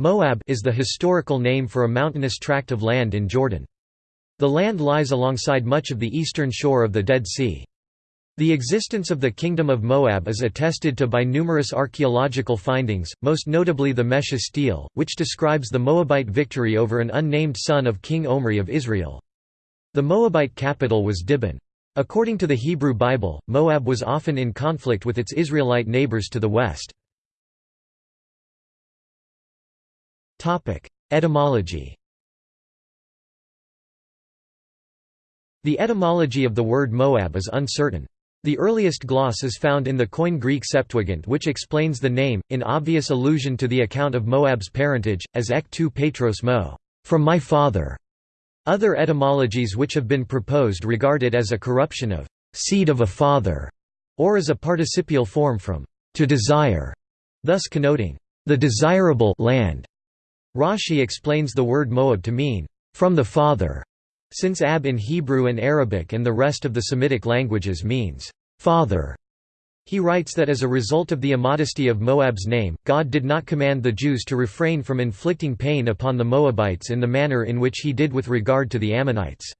Moab is the historical name for a mountainous tract of land in Jordan. The land lies alongside much of the eastern shore of the Dead Sea. The existence of the Kingdom of Moab is attested to by numerous archaeological findings, most notably the Mesha stele, which describes the Moabite victory over an unnamed son of King Omri of Israel. The Moabite capital was Dibon. According to the Hebrew Bible, Moab was often in conflict with its Israelite neighbors to the west. Etymology The etymology of the word Moab is uncertain. The earliest gloss is found in the Koine Greek Septuagint which explains the name, in obvious allusion to the account of Moab's parentage, as ek tu patros mo, from my father. Other etymologies which have been proposed regard it as a corruption of seed of a father, or as a participial form from to desire, thus connoting the desirable land. Rashi explains the word Moab to mean, from the father, since Ab in Hebrew and Arabic and the rest of the Semitic languages means, father. He writes that as a result of the immodesty of Moab's name, God did not command the Jews to refrain from inflicting pain upon the Moabites in the manner in which he did with regard to the Ammonites.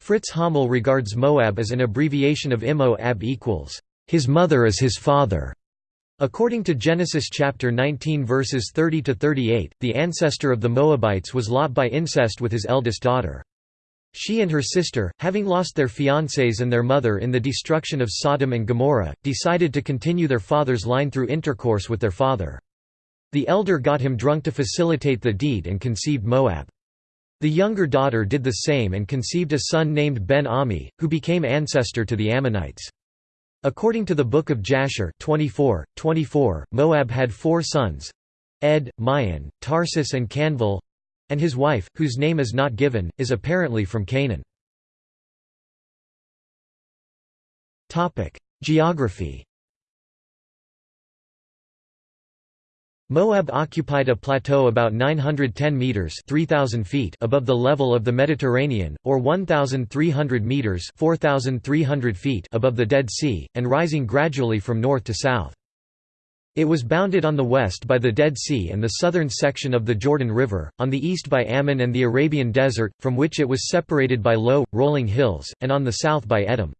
Fritz Hommel regards Moab as an abbreviation of Imo Ab equals, his mother is his father. According to Genesis chapter 19 verses 30 to 38, the ancestor of the Moabites was Lot by incest with his eldest daughter. She and her sister, having lost their fiancés and their mother in the destruction of Sodom and Gomorrah, decided to continue their father's line through intercourse with their father. The elder got him drunk to facilitate the deed and conceived Moab. The younger daughter did the same and conceived a son named Ben-Ammi, who became ancestor to the Ammonites. According to the Book of Jasher 24, 24, Moab had four sons Ed, Mayan, Tarsus and Kanvil and his wife, whose name is not given, is apparently from Canaan. Geography Moab occupied a plateau about 910 meters (3000 feet) above the level of the Mediterranean, or 1300 meters (4300 feet) above the Dead Sea, and rising gradually from north to south. It was bounded on the west by the Dead Sea and the southern section of the Jordan River, on the east by Ammon and the Arabian Desert, from which it was separated by low, rolling hills, and on the south by Edom.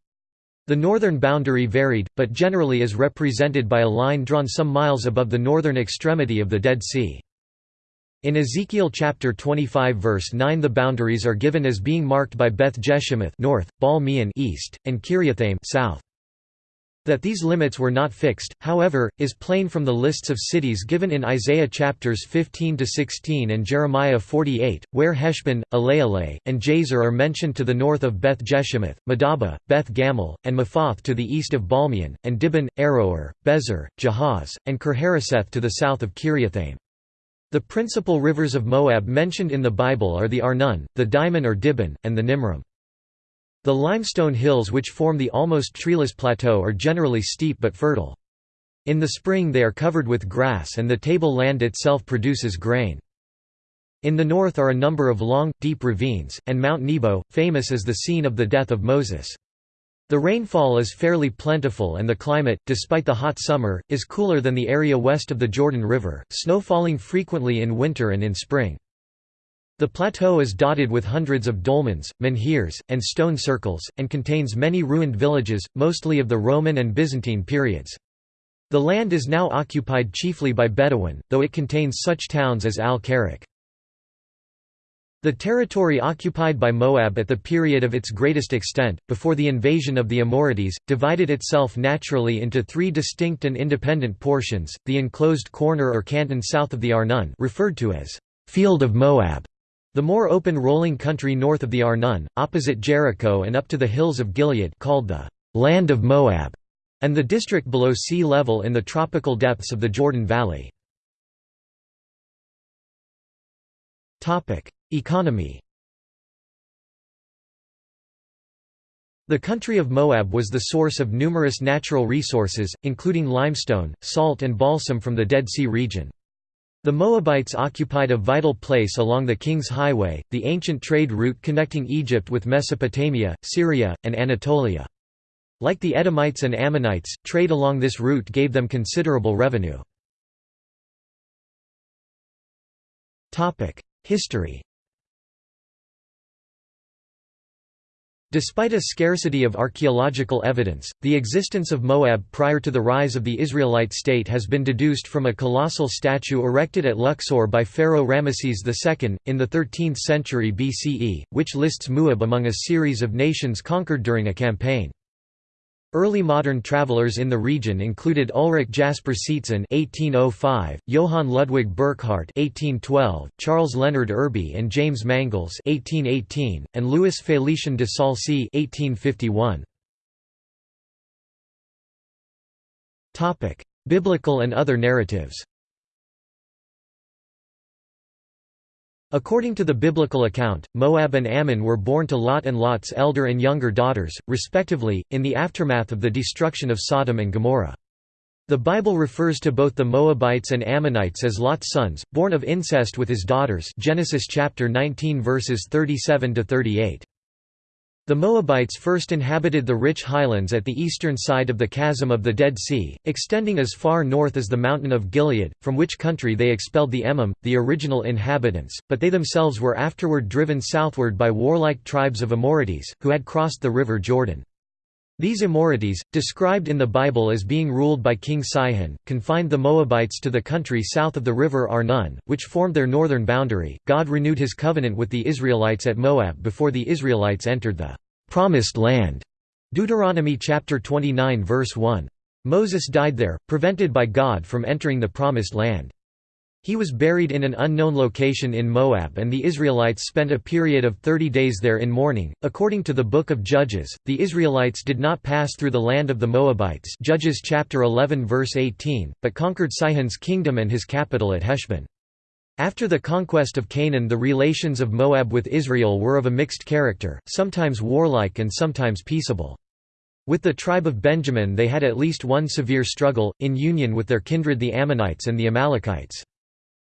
The northern boundary varied, but generally is represented by a line drawn some miles above the northern extremity of the Dead Sea. In Ezekiel chapter 25 verse 9 the boundaries are given as being marked by Beth Jeshimoth north, Baal east, and Kiriathaim south. That these limits were not fixed, however, is plain from the lists of cities given in Isaiah chapters 15 to 16 and Jeremiah 48, where Heshbon, Elealeh, and Jazer are mentioned to the north of Beth Jeshimoth, Madaba, Beth Gamul, and Mephath to the east of Baalmeon, and Dibon, Aroer, Bezer, Jahaz, and Kirharaseth to the south of Kiriathaim. The principal rivers of Moab mentioned in the Bible are the Arnon, the Dimon or Dibon, and the Nimrim. The limestone hills which form the almost treeless plateau are generally steep but fertile. In the spring they are covered with grass and the table land itself produces grain. In the north are a number of long, deep ravines, and Mount Nebo, famous as the scene of the death of Moses. The rainfall is fairly plentiful and the climate, despite the hot summer, is cooler than the area west of the Jordan River, snow falling frequently in winter and in spring. The plateau is dotted with hundreds of dolmens, menhirs, and stone circles, and contains many ruined villages, mostly of the Roman and Byzantine periods. The land is now occupied chiefly by Bedouin, though it contains such towns as Al-Karak. The territory occupied by Moab at the period of its greatest extent, before the invasion of the Amorites, divided itself naturally into three distinct and independent portions, the enclosed corner or canton south of the Arnon referred to as «Field of Moab», the more open rolling country north of the Arnon, opposite Jericho and up to the hills of Gilead called the «Land of Moab», and the district below sea level in the tropical depths of the Jordan Valley. Economy The country of Moab was the source of numerous natural resources, including limestone, salt and balsam from the Dead Sea region. The Moabites occupied a vital place along the King's Highway, the ancient trade route connecting Egypt with Mesopotamia, Syria, and Anatolia. Like the Edomites and Ammonites, trade along this route gave them considerable revenue. History Despite a scarcity of archaeological evidence, the existence of Moab prior to the rise of the Israelite state has been deduced from a colossal statue erected at Luxor by Pharaoh Ramesses II, in the 13th century BCE, which lists Moab among a series of nations conquered during a campaign. Early modern travelers in the region included Ulrich Jasper Seetzen (1805), Johann Ludwig Burckhardt (1812), Charles Leonard Irby and James Mangles (1818), and Louis Félicien de Saulcy (1851). Topic: Biblical and other narratives. According to the biblical account, Moab and Ammon were born to Lot and Lot's elder and younger daughters, respectively, in the aftermath of the destruction of Sodom and Gomorrah. The Bible refers to both the Moabites and Ammonites as Lot's sons, born of incest with his daughters Genesis chapter 19 verses 37 to 38. The Moabites first inhabited the rich highlands at the eastern side of the chasm of the Dead Sea, extending as far north as the mountain of Gilead, from which country they expelled the Emim, the original inhabitants, but they themselves were afterward driven southward by warlike tribes of Amorites, who had crossed the river Jordan. These Amorites, described in the Bible as being ruled by King Sihon, confined the Moabites to the country south of the river Arnon, which formed their northern boundary. God renewed his covenant with the Israelites at Moab before the Israelites entered the promised land. Deuteronomy chapter 29 verse 1. Moses died there, prevented by God from entering the promised land. He was buried in an unknown location in Moab and the Israelites spent a period of 30 days there in mourning. According to the book of Judges, the Israelites did not pass through the land of the Moabites, Judges chapter 11 verse 18, but conquered Sihon's kingdom and his capital at Heshbon. After the conquest of Canaan the relations of Moab with Israel were of a mixed character, sometimes warlike and sometimes peaceable. With the tribe of Benjamin they had at least one severe struggle, in union with their kindred the Ammonites and the Amalekites.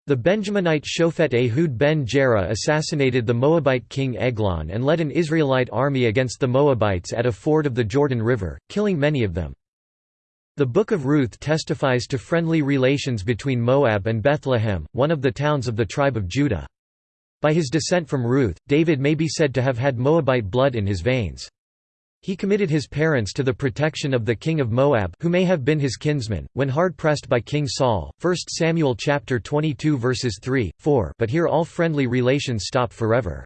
The Benjaminite Shofet Ehud ben Gera assassinated the Moabite king Eglon and led an Israelite army against the Moabites at a ford of the Jordan River, killing many of them. The Book of Ruth testifies to friendly relations between Moab and Bethlehem, one of the towns of the tribe of Judah. By his descent from Ruth, David may be said to have had Moabite blood in his veins. He committed his parents to the protection of the king of Moab who may have been his kinsman, when hard-pressed by King Saul 1 Samuel chapter 22 verses 3, 4 but here all friendly relations stop forever.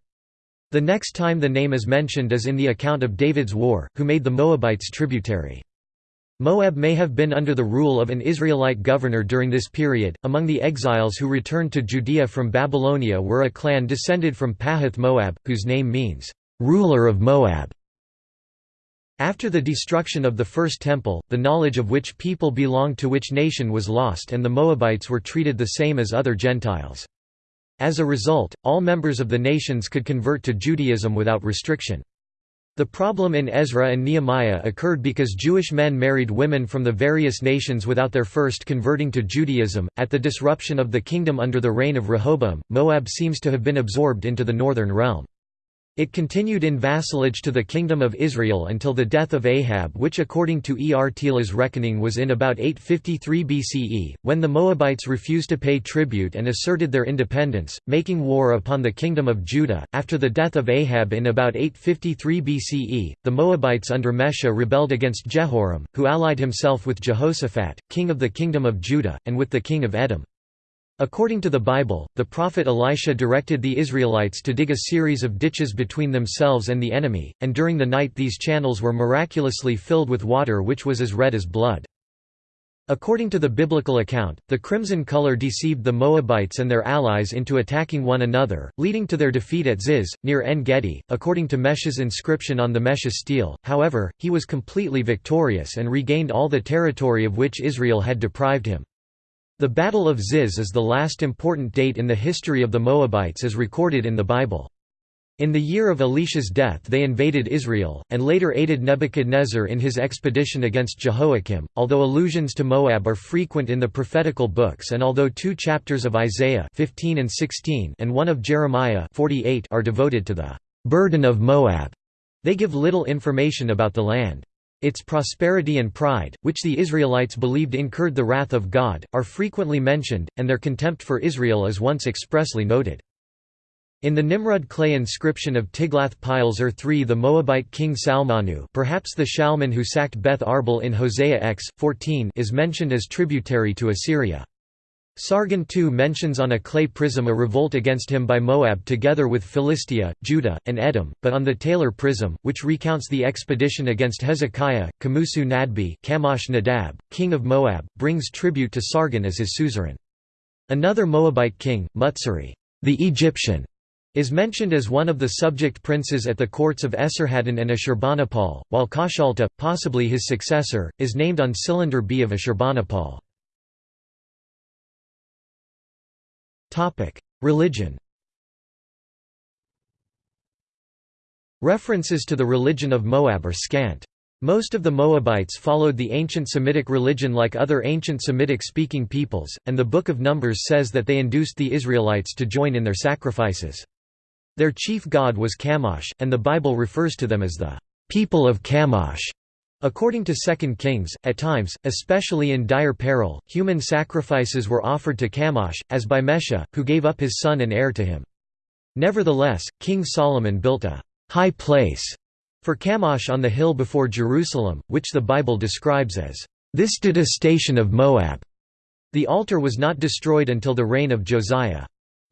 The next time the name is mentioned is in the account of David's war, who made the Moabites tributary. Moab may have been under the rule of an Israelite governor during this period. Among the exiles who returned to Judea from Babylonia were a clan descended from Pahath Moab, whose name means, ruler of Moab. After the destruction of the First Temple, the knowledge of which people belonged to which nation was lost and the Moabites were treated the same as other Gentiles. As a result, all members of the nations could convert to Judaism without restriction. The problem in Ezra and Nehemiah occurred because Jewish men married women from the various nations without their first converting to Judaism. At the disruption of the kingdom under the reign of Rehoboam, Moab seems to have been absorbed into the northern realm. It continued in vassalage to the Kingdom of Israel until the death of Ahab which according to R. Thiele's reckoning was in about 853 BCE, when the Moabites refused to pay tribute and asserted their independence, making war upon the Kingdom of Judah. After the death of Ahab in about 853 BCE, the Moabites under Mesha rebelled against Jehoram, who allied himself with Jehoshaphat, king of the Kingdom of Judah, and with the king of Edom. According to the Bible, the prophet Elisha directed the Israelites to dig a series of ditches between themselves and the enemy, and during the night these channels were miraculously filled with water which was as red as blood. According to the biblical account, the crimson color deceived the Moabites and their allies into attacking one another, leading to their defeat at Ziz, near En Gedi. According to Mesha's inscription on the Mesha stele, however, he was completely victorious and regained all the territory of which Israel had deprived him. The Battle of Ziz is the last important date in the history of the Moabites as recorded in the Bible. In the year of Elisha's death they invaded Israel, and later aided Nebuchadnezzar in his expedition against Jehoiakim. Although allusions to Moab are frequent in the prophetical books and although two chapters of Isaiah 15 and, 16 and one of Jeremiah 48 are devoted to the burden of Moab, they give little information about the land. Its prosperity and pride, which the Israelites believed incurred the wrath of God, are frequently mentioned, and their contempt for Israel is once expressly noted. In the Nimrud clay inscription of Tiglath-Pileser III the Moabite king Salmanu perhaps the Shalman who sacked Beth Arbel in Hosea x. 14 is mentioned as tributary to Assyria. Sargon II mentions on a clay prism a revolt against him by Moab together with Philistia, Judah, and Edom, but on the Taylor prism, which recounts the expedition against Hezekiah, Kamusu Nadbi Kamosh Nadab, king of Moab, brings tribute to Sargon as his suzerain. Another Moabite king, Mutsari, the Egyptian, is mentioned as one of the subject princes at the courts of Esarhaddon and Ashurbanipal, while Kashalta, possibly his successor, is named on cylinder B of Ashurbanipal. Religion References to the religion of Moab are scant. Most of the Moabites followed the ancient Semitic religion like other ancient Semitic-speaking peoples, and the Book of Numbers says that they induced the Israelites to join in their sacrifices. Their chief god was Chemosh, and the Bible refers to them as the people of Chemosh. According to 2 Kings, at times, especially in dire peril, human sacrifices were offered to Chemosh, as by Mesha, who gave up his son and heir to him. Nevertheless, King Solomon built a «high place» for Chemosh on the hill before Jerusalem, which the Bible describes as «this detestation of Moab». The altar was not destroyed until the reign of Josiah.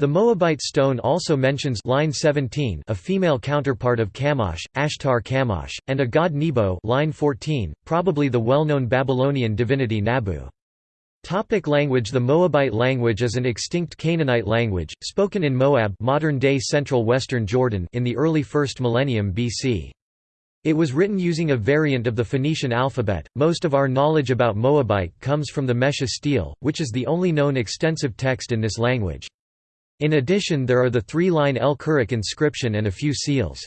The Moabite stone also mentions line 17 a female counterpart of Chemosh, Ashtar Chemosh, and a god Nebo line 14, probably the well-known Babylonian divinity Nabu. Topic language The Moabite language is an extinct Canaanite language, spoken in Moab modern-day central western Jordan in the early 1st millennium BC. It was written using a variant of the Phoenician alphabet. Most of our knowledge about Moabite comes from the Mesha which is the only known extensive text in this language. In addition there are the three-line El Kerak inscription and a few seals.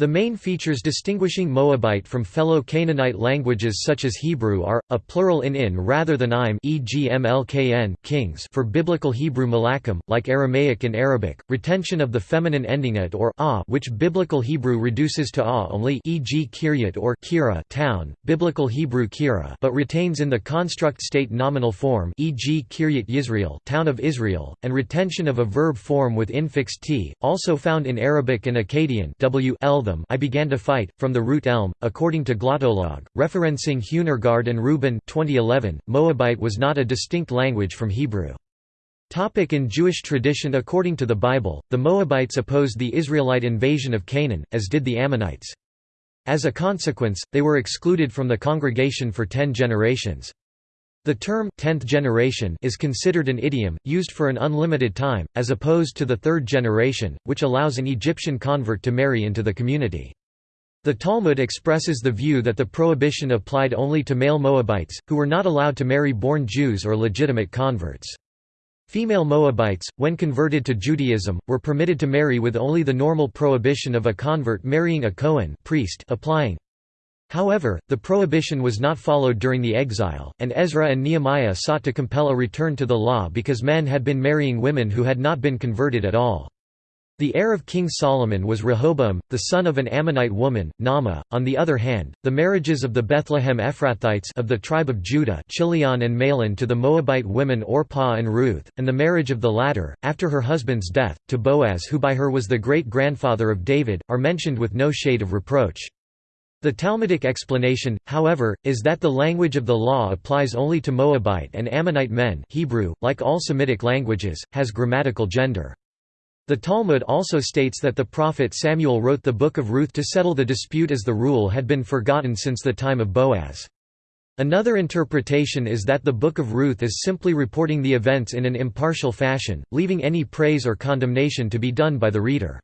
The main features distinguishing Moabite from fellow Canaanite languages such as Hebrew are, a plural in in rather than im e.g. mlkn kings for Biblical Hebrew malachim, like Aramaic and Arabic, retention of the feminine ending at or a which Biblical Hebrew reduces to a only e.g. kiryat or kira town, Biblical Hebrew kira but retains in the construct state nominal form e.g. kiryat Yisrael town of Israel, and retention of a verb form with infix t, also found in Arabic and Akkadian w them I began to fight, from the root elm, according to Glottolog, referencing Huehnergard and Rubin 2011, Moabite was not a distinct language from Hebrew. Topic in Jewish tradition According to the Bible, the Moabites opposed the Israelite invasion of Canaan, as did the Ammonites. As a consequence, they were excluded from the congregation for ten generations. The term tenth generation is considered an idiom, used for an unlimited time, as opposed to the third generation, which allows an Egyptian convert to marry into the community. The Talmud expresses the view that the prohibition applied only to male Moabites, who were not allowed to marry born Jews or legitimate converts. Female Moabites, when converted to Judaism, were permitted to marry with only the normal prohibition of a convert marrying a Kohen priest applying. However, the prohibition was not followed during the exile, and Ezra and Nehemiah sought to compel a return to the law because men had been marrying women who had not been converted at all. The heir of King Solomon was Rehoboam, the son of an Ammonite woman, Naamah. On the other hand, the marriages of the Bethlehem Ephrathites of the tribe of Judah, Chilion and Mahlon to the Moabite women Orpah and Ruth, and the marriage of the latter, after her husband's death, to Boaz, who by her was the great-grandfather of David, are mentioned with no shade of reproach. The Talmudic explanation, however, is that the language of the law applies only to Moabite and Ammonite men Hebrew, like all Semitic languages, has grammatical gender. The Talmud also states that the prophet Samuel wrote the Book of Ruth to settle the dispute as the rule had been forgotten since the time of Boaz. Another interpretation is that the Book of Ruth is simply reporting the events in an impartial fashion, leaving any praise or condemnation to be done by the reader.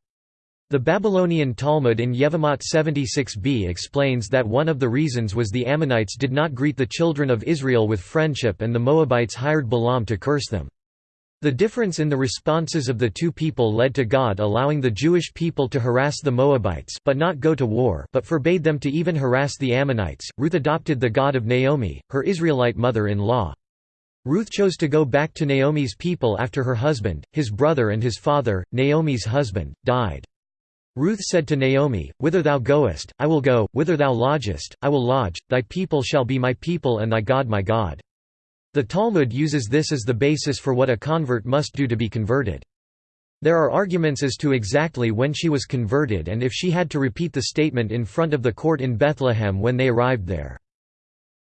The Babylonian Talmud in Yevamot 76b explains that one of the reasons was the Ammonites did not greet the children of Israel with friendship and the Moabites hired Balaam to curse them. The difference in the responses of the two people led to God allowing the Jewish people to harass the Moabites but not go to war but forbade them to even harass the Ammonites. Ruth adopted the God of Naomi, her Israelite mother-in-law. Ruth chose to go back to Naomi's people after her husband, his brother and his father, Naomi's husband, died. Ruth said to Naomi, Whither thou goest, I will go, whither thou lodgest, I will lodge, thy people shall be my people and thy God my God. The Talmud uses this as the basis for what a convert must do to be converted. There are arguments as to exactly when she was converted and if she had to repeat the statement in front of the court in Bethlehem when they arrived there.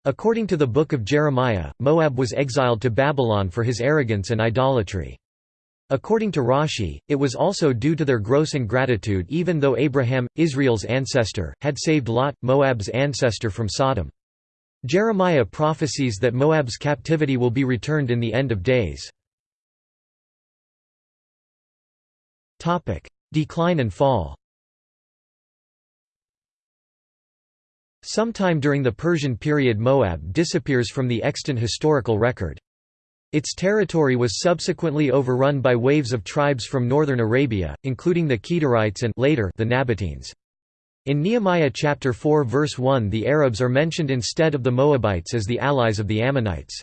According to the Book of Jeremiah, Moab was exiled to Babylon for his arrogance and idolatry. According to Rashi, it was also due to their gross ingratitude even though Abraham, Israel's ancestor, had saved Lot, Moab's ancestor from Sodom. Jeremiah prophesies that Moab's captivity will be returned in the end of days. Decline and fall Sometime during the Persian period Moab disappears from the extant historical record. Its territory was subsequently overrun by waves of tribes from northern Arabia, including the Kedarites and later the Nabateans. In Nehemiah chapter 4 verse 1 the Arabs are mentioned instead of the Moabites as the allies of the Ammonites.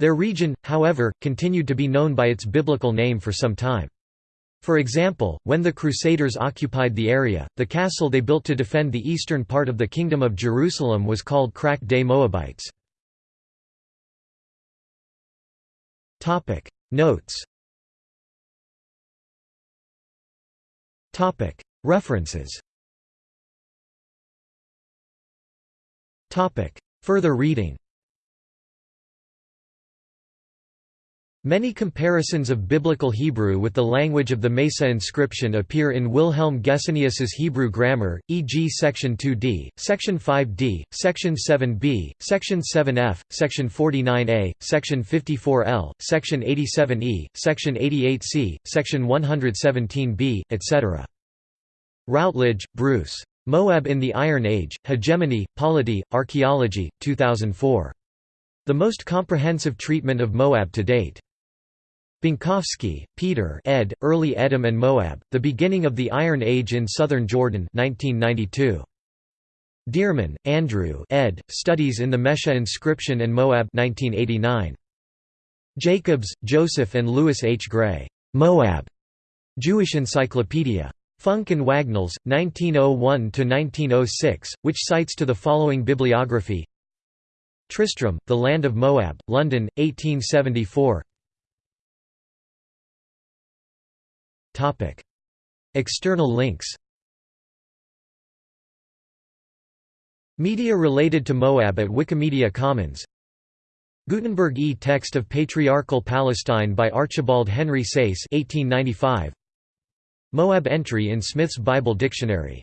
Their region, however, continued to be known by its biblical name for some time. For example, when the Crusaders occupied the area, the castle they built to defend the eastern part of the Kingdom of Jerusalem was called Krak des Moabites. Topic. Notes. Topic. References. Topic. Further reading Many comparisons of Biblical Hebrew with the language of the Mesa inscription appear in Wilhelm Gesenius's Hebrew grammar, e.g. section 2d, section 5d, section 7b, section 7f, section 49a, section 54l, section 87e, section 88c, section 117b, etc. Routledge, Bruce. Moab in the Iron Age, Hegemony, Polity, Archaeology, 2004. The most comprehensive treatment of Moab to date. Bienkowski, Peter ed., Early Edom and Moab, The Beginning of the Iron Age in Southern Jordan 1992. Dearman, Andrew ed., Studies in the Mesha Inscription and Moab 1989. Jacobs, Joseph and Louis H. Gray. Moab. Jewish Encyclopedia. Funk and Wagnalls, 1901–1906, which cites to the following bibliography Tristram, The Land of Moab, London, 1874 External links Media related to Moab at Wikimedia Commons. Gutenberg e-text of Patriarchal Palestine by Archibald Henry Sayce 1895. Moab entry in Smith's Bible Dictionary